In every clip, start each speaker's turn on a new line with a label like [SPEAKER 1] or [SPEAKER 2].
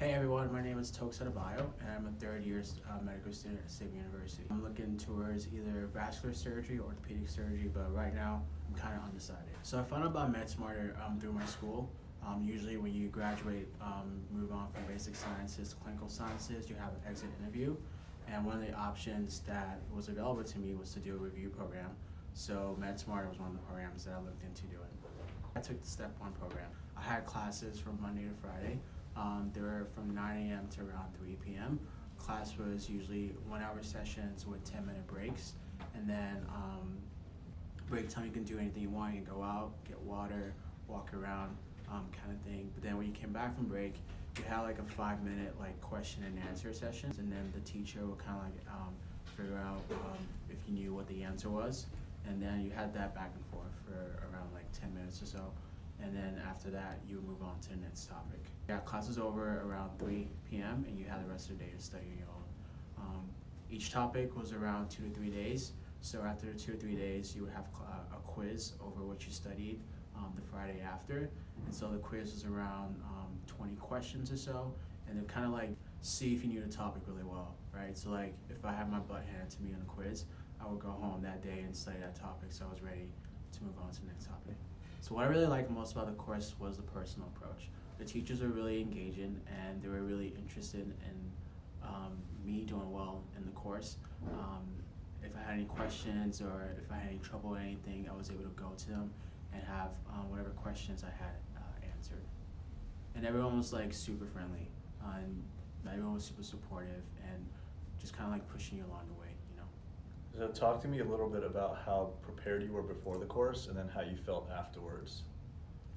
[SPEAKER 1] Hey everyone, my name is Tokes Adebayo and I'm a third year uh, medical student at Xavier University. I'm looking towards either vascular surgery or orthopedic surgery, but right now I'm kind of undecided. So I found out about MedSmarter um, through my school. Um, usually when you graduate, um, move on from basic sciences to clinical sciences, you have an exit interview. And one of the options that was available to me was to do a review program. So MedSmarter was one of the programs that I looked into doing. I took the step one program. I had classes from Monday to Friday. Um, they were from 9 a.m. to around 3 p.m. Class was usually one hour sessions with 10 minute breaks. And then um, break time, you can do anything you want. You can go out, get water, walk around, um, kind of thing. But then when you came back from break, you had like a five minute like question and answer sessions. And then the teacher would kind of like um, figure out um, if you knew what the answer was. And then you had that back and forth for around like 10 minutes or so and then after that you move on to the next topic. Yeah, class was over around 3 p.m. and you had the rest of the day to study on your own. Um, each topic was around two to three days. So after two or three days, you would have a, a quiz over what you studied um, the Friday after. And so the quiz was around um, 20 questions or so, and then kind of like see if you knew the topic really well, right? So like if I had my butt handed to me on a quiz, I would go home that day and study that topic so I was ready to move on to the next topic. So what I really liked most about the course was the personal approach. The teachers were really engaging and they were really interested in um, me doing well in the course. Um, if I had any questions or if I had any trouble or anything, I was able to go to them and have um, whatever questions I had uh, answered. And everyone was like super friendly uh, and everyone was super supportive and just kind of like pushing you along the way.
[SPEAKER 2] So talk to me a little bit about how prepared you were before the course and then how you felt afterwards.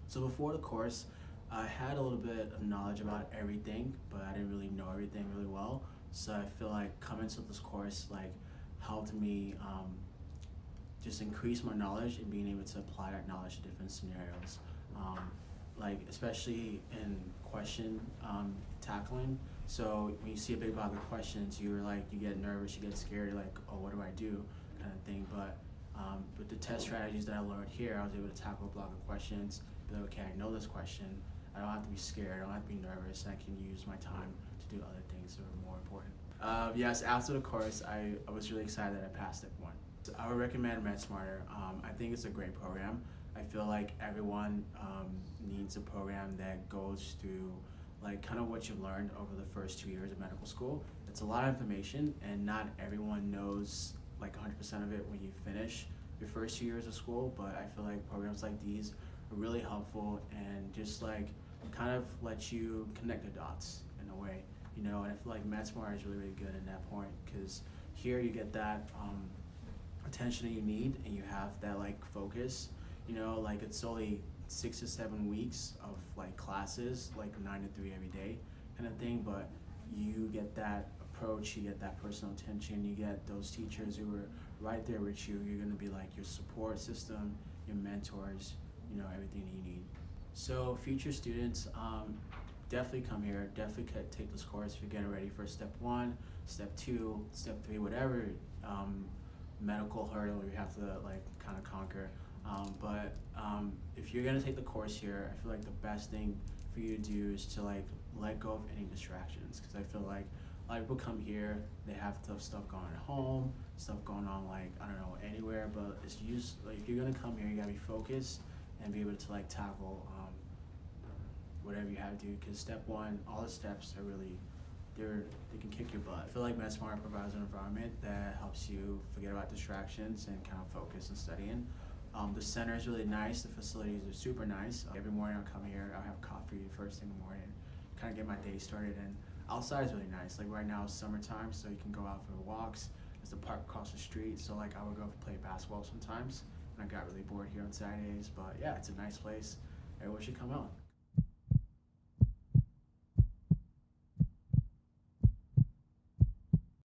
[SPEAKER 1] So before the course, I had a little bit of knowledge about everything, but I didn't really know everything really well. So I feel like coming to this course like helped me um, just increase my knowledge and being able to apply that knowledge to different scenarios. Um, like especially in question um, tackling. So when you see a big block of questions, you're like, you get nervous, you get scared, you're like, oh, what do I do, kind of thing. But um, with the test strategies that I learned here, I was able to tackle a block of questions. Be like, okay, I know this question. I don't have to be scared. I don't have to be nervous. I can use my time to do other things that are more important. Uh, yes, after the course, I, I was really excited that I passed step one. So I would recommend MedSmarter. Um, I think it's a great program. I feel like everyone um, needs a program that goes through like kind of what you've learned over the first two years of medical school. It's a lot of information and not everyone knows like 100% of it when you finish your first two years of school, but I feel like programs like these are really helpful and just like kind of let you connect the dots in a way, you know, and I feel like MedSmart is really, really good in that point because here you get that um, attention that you need and you have that like focus you know, like it's only six to seven weeks of like classes, like nine to three every day kind of thing, but you get that approach, you get that personal attention, you get those teachers who are right there with you. You're gonna be like your support system, your mentors, you know, everything you need. So future students, um, definitely come here, definitely take this course if you're getting ready for step one, step two, step three, whatever um, medical hurdle you have to like kind of conquer. Um, but um, if you're gonna take the course here, I feel like the best thing for you to do is to like let go of any distractions because I feel like a lot of people come here, they have tough stuff going at home, stuff going on like I don't know anywhere. But it's just like if you're gonna come here, you gotta be focused and be able to like tackle um, whatever you have to do. Because step one, all the steps are really they're they can kick your butt. I feel like MedSmart provides an environment that helps you forget about distractions and kind of focus and studying. Um, the center is really nice. The facilities are super nice. Uh, every morning I'll come here. I'll have coffee first thing in the morning, kind of get my day started. And outside is really nice. Like right now it's summertime, so you can go out for walks. There's a park across the street, so like I would go play basketball sometimes. And I got really bored here on Saturdays, but yeah, it's a nice place. Everyone should come out.